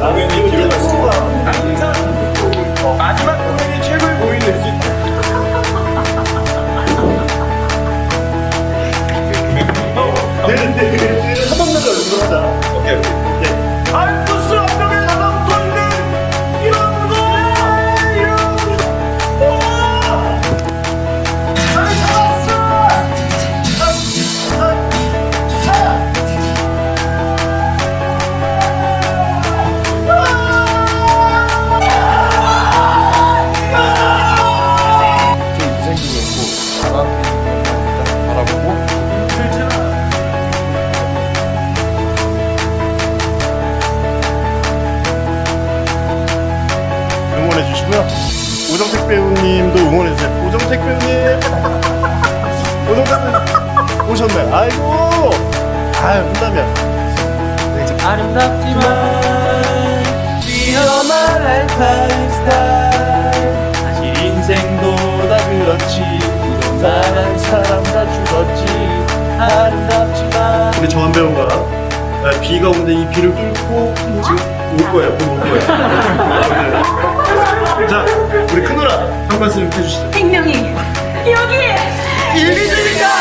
공연이 기억났어. 마지막 공연이 최고의 공연이 될수 있다. 한번 나가 응원하자. 오케이 오케이. 해 주시고요. 오정택 배우님도 응원해 주세요. 오정택 배우님. 오정택 배우님 오셨네. 아이고. 아유 한다면. 네, 이제 아름답지만 사실 인생도 다 그렇지 사랑하는 사람 다 죽었지 아름답지만 우리 정한 배우가 아, 비가 오는데 이 비를 뚫고 지금 올 거예요. 곧올 거예요. 말씀 해주시죠. 생명이 여기에 일비입니다.